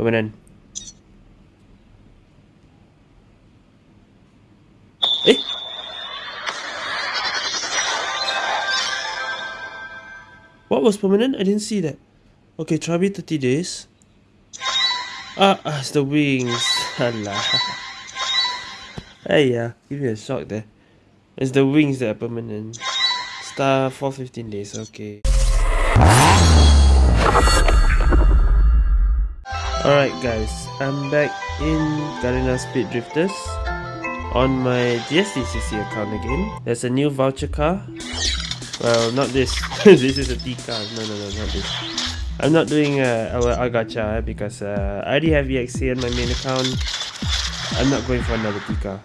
Permanent. Eh? What was permanent? I didn't see that. Okay, Trabi 30 days. Ah, ah, it's the wings. Alah. hey, yeah, give me a shock there. It's the wings that are permanent. Star for 15 days, okay. Alright guys, I'm back in Garena Speed Drifters on my GSDCC account again. There's a new voucher car well, not this. this is a T car. No, no, no, not this. I'm not doing uh, a, a gacha eh, because uh, I already have EXA on my main account. I'm not going for another T card.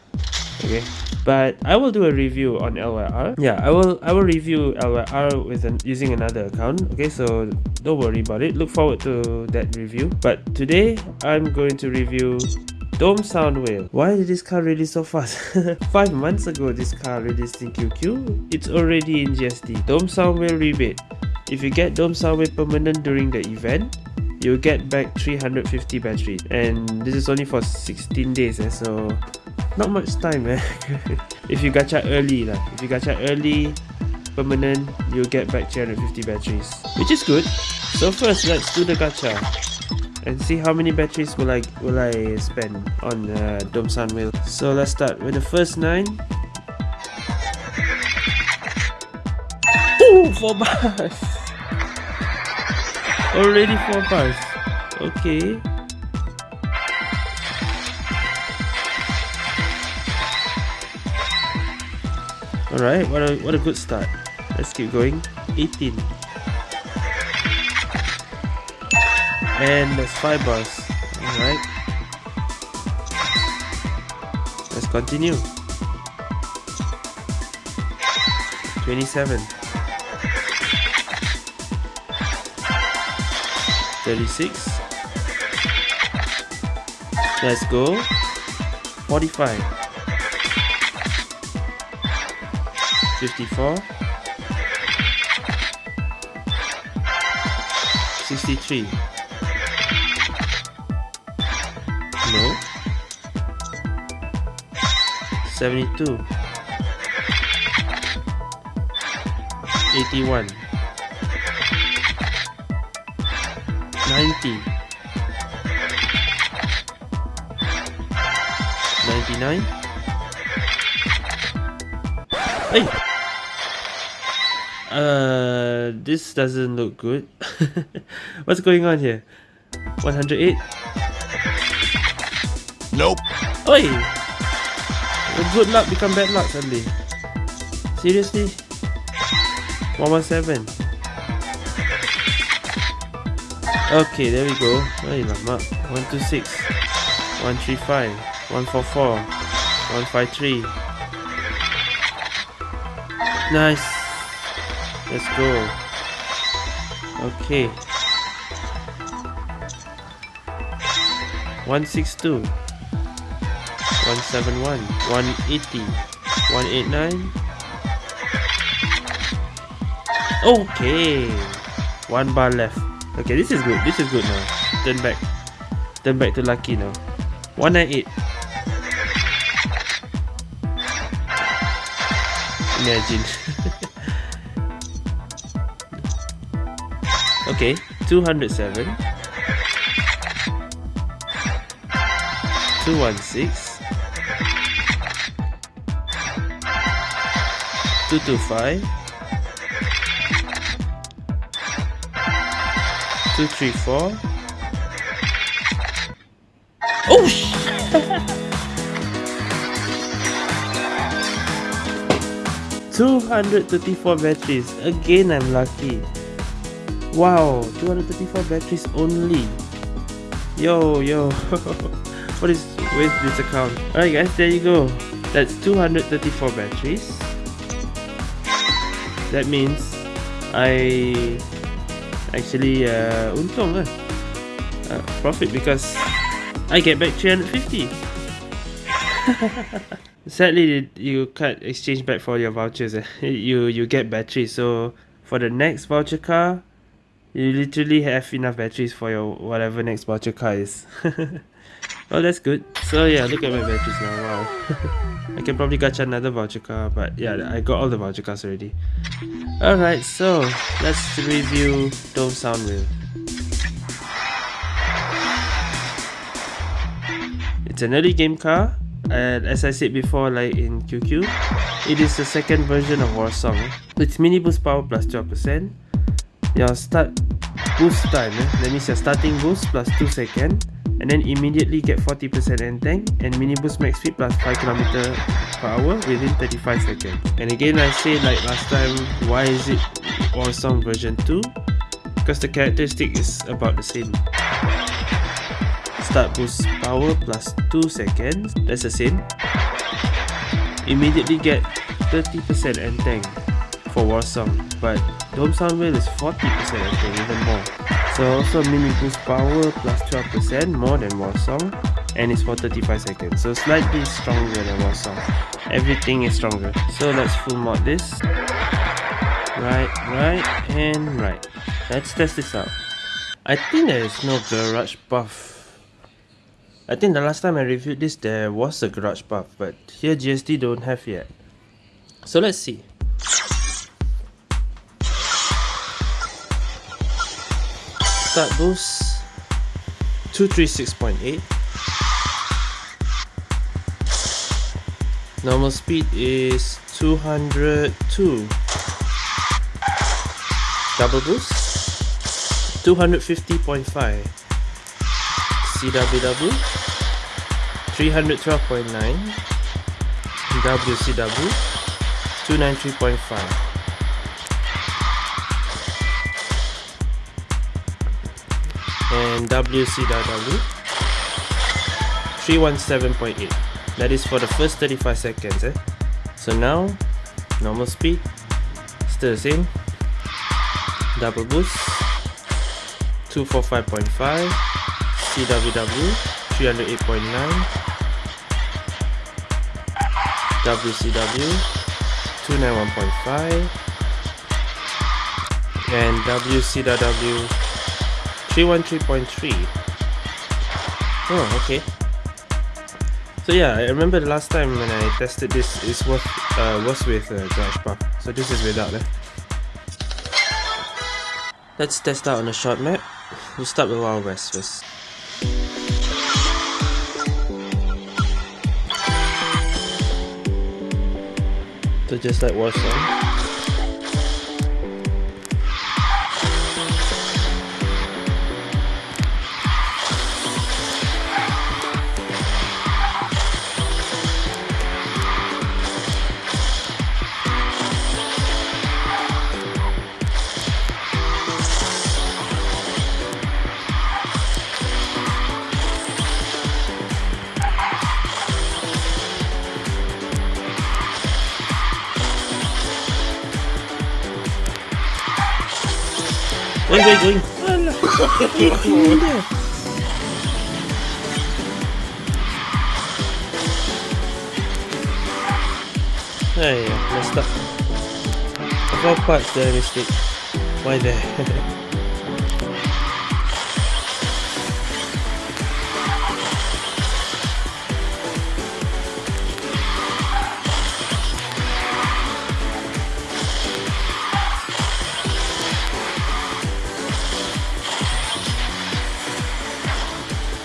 Okay, but I will do a review on LYR. Yeah, I will. I will review LYR with an, using another account. Okay, so don't worry about it. Look forward to that review. But today I'm going to review Dome Soundwave. Why did this car release so fast? 5 months ago this car released in QQ. It's already in GSD. Dome Soundwave rebate. If you get Dome Soundwave permanent during the event, you'll get back 350 battery. And this is only for 16 days eh, so not much time eh. if you gacha early lah. If you gacha early, permanent, you'll get back 350 batteries. Which is good. So first, let's do the gacha and see how many batteries will I will I spend on uh, Dome Soundwave. So let's start with the first nine. Ooh, four bars. Already four bars. Okay. Alright, what a what a good start. Let's keep going. 18. and that's five bars all right let's continue. 27 36 let's go. 45 54 63 no. 72 81 90 99 hey uh this doesn't look good what's going on here 108 Nope. Oi! Good luck become bad luck suddenly. Seriously? 117. Okay, there we go. Ay, lama. 126. 135. 144. 153. Nice. Let's go. Okay. 162. 171 180 189 okay. One bar left. Okay this is good. This is good now. Turn back. Turn back to lucky now. 198 imagine okay 207 216 225 234 234 batteries. Again, I'm lucky. Wow, 234 batteries only. Yo, yo. what is with this account? Alright guys, there you go. That's 234 batteries that means I actually uh, untung uh, profit because I get back 350 sadly you can't exchange back for your vouchers eh? you you get batteries. so for the next voucher car You literally have enough batteries for your whatever next voucher car is. well, that's good. So yeah, look at my batteries now. Wow. I can probably catch another voucher car, but yeah, I got all the voucher cars already. Alright, so let's review Dome Soundwave. It's an early game car, and as I said before, like in QQ, it is the second version of Warsong. It's mini boost power plus 12%. Your start boost time, eh? that means your starting boost plus 2 seconds and then immediately get 40% end tank and mini boost max speed plus 5 km per hour within 35 seconds. And again I say like last time, why is it Warsong version 2? Because the characteristic is about the same. Start boost power plus 2 seconds, that's the same. Immediately get 30% end tank for Warsong, but Dome Soundwave is 40% end tank, even more. So also mini boost power plus 12% more than Warsong and it's for 35 seconds. So slightly stronger than Warsong. Everything is stronger. So let's full mod this. Right, right, and right. Let's test this out. I think there is no garage buff I think the last time I reviewed this there was a garage buff but here GSD don't have yet. So let's see. Start boost 236.8 Normal speed is 202 Double boost? 250.5 CWW 312.9 WCW 293.5 and WCW 317.8 that is for the first 35 seconds eh? so now normal speed. Still the same. Double boost. 245.5 CWW 308.9 WCW 291.5 and WCW 313.3 oh okay. So yeah I remember the last time when I tested this it was, uh, was with uh, Buff so this is without eh? let's test out on a short map. We'll start with Wild West first. So just like Are you going? Hey, messed up. Of all parts there, mistake. Why there?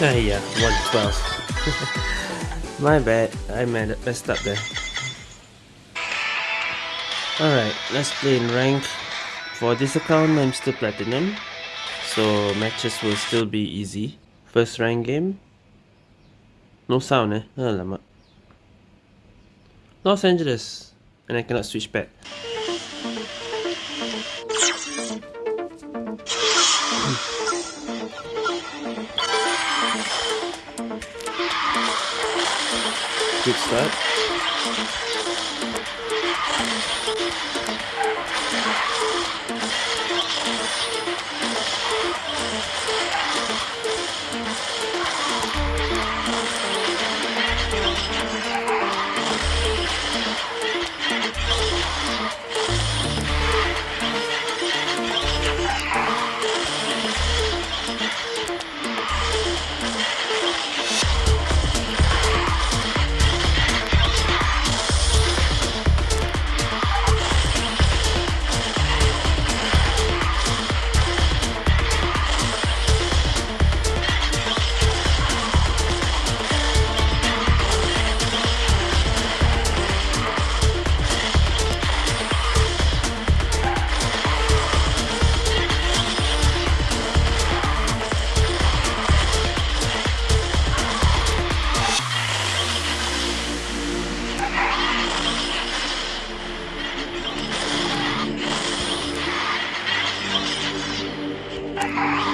Ah yeah, 112. My bad, I messed up there. Alright, let's play in rank. For this account, I'm still platinum. So matches will still be easy. First rank game. No sound eh? Alamak. Los Angeles. And I cannot switch back. Good start. Bye.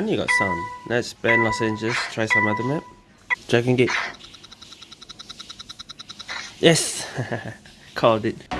Alright, finally got sound. Let's spend Los Angeles, try some other map. Dragon Gate. Yes! Called it.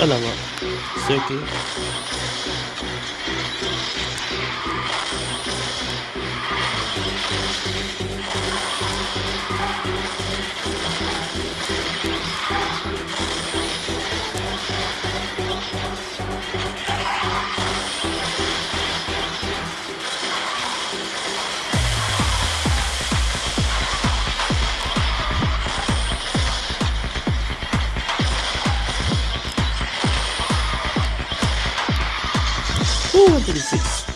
Alaba, Seki, 36.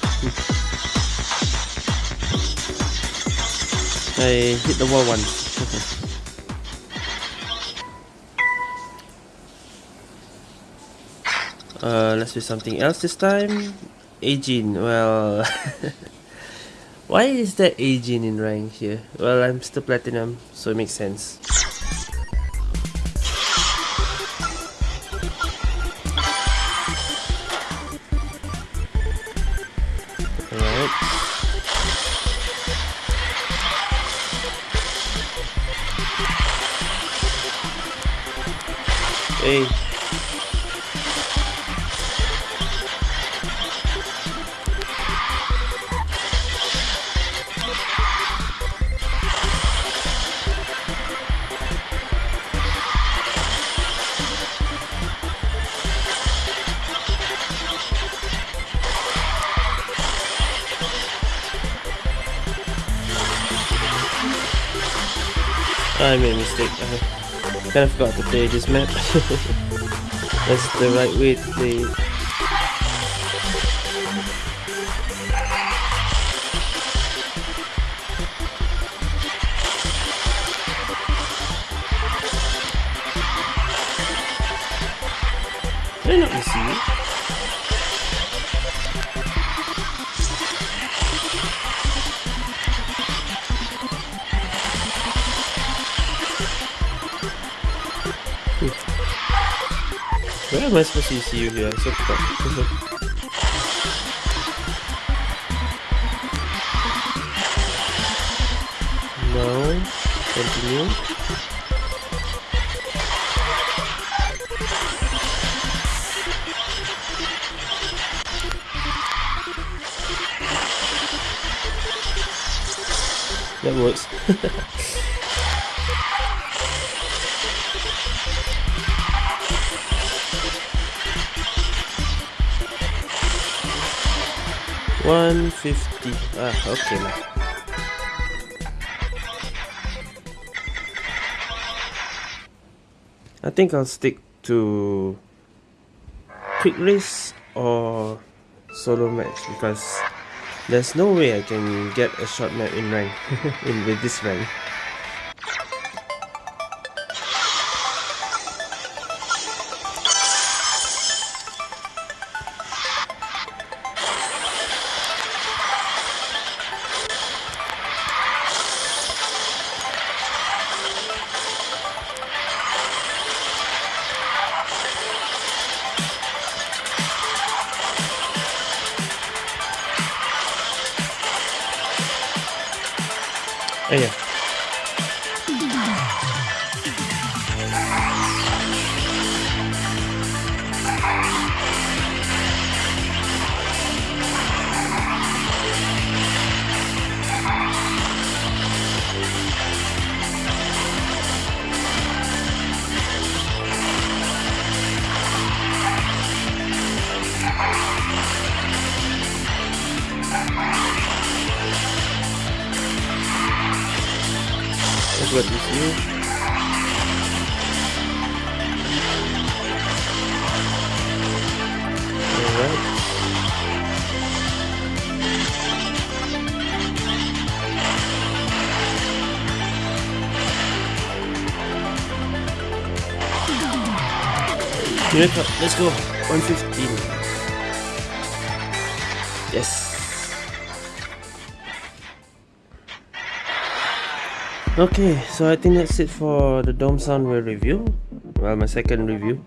I hit the wall once. Okay. Uh, let's do something else this time. Aging, well... Why is there aging in rank here? Well, I'm still platinum, so it makes sense. Hey. I made a mistake. I kind of forgot to play this map. That's the right way to play am I supposed to see you here? So no. Continue. That works. One fifty. Ah, okay lah. I think I'll stick to quick race or solo match because there's no way I can get a short map in rank in with this rank. Yeah. Go this view. Alright. Let's go. 115. Yes. Okay, so I think that's it for the Dome Soundwave review. Well, my second review.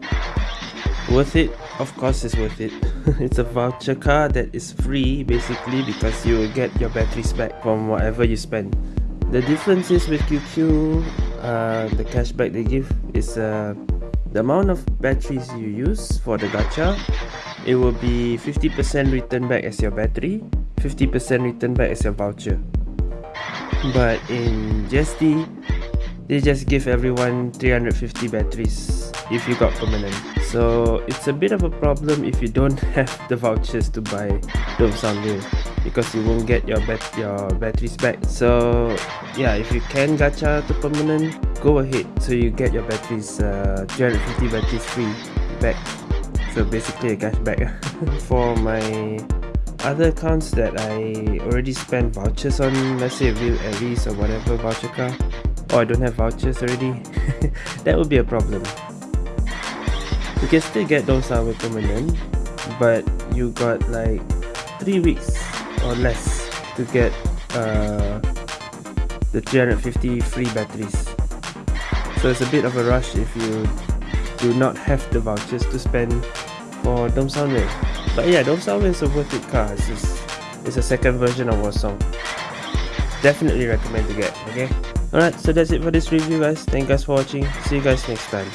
Worth it? Of course it's worth it. it's a voucher card that is free basically because you will get your batteries back from whatever you spend. The difference is with QQ, uh, the cashback they give is uh, the amount of batteries you use for the gacha. It will be 50% return back as your battery, 50% return back as your voucher but in GSD they just give everyone 350 batteries if you got permanent. So it's a bit of a problem if you don't have the vouchers to buy Dome Soundwave because you won't get your bat your batteries back. So yeah if you can gacha to permanent go ahead. So you get your batteries uh, 350 batteries free back. So basically a cashback for my other accounts that I already spent vouchers on, let's say Real Aries or whatever voucher card, or I don't have vouchers already, that would be a problem. You can still get those with permanent, but you got like 3 weeks or less to get uh, the 350 free batteries. So it's a bit of a rush if you do not have the vouchers to spend for Dome Soundwave. But yeah, Soundwave is a worth it car. It's, just, it's a second version of Warsong. Definitely recommend to get, okay? Alright, so that's it for this review guys. Thank you guys for watching. See you guys next time.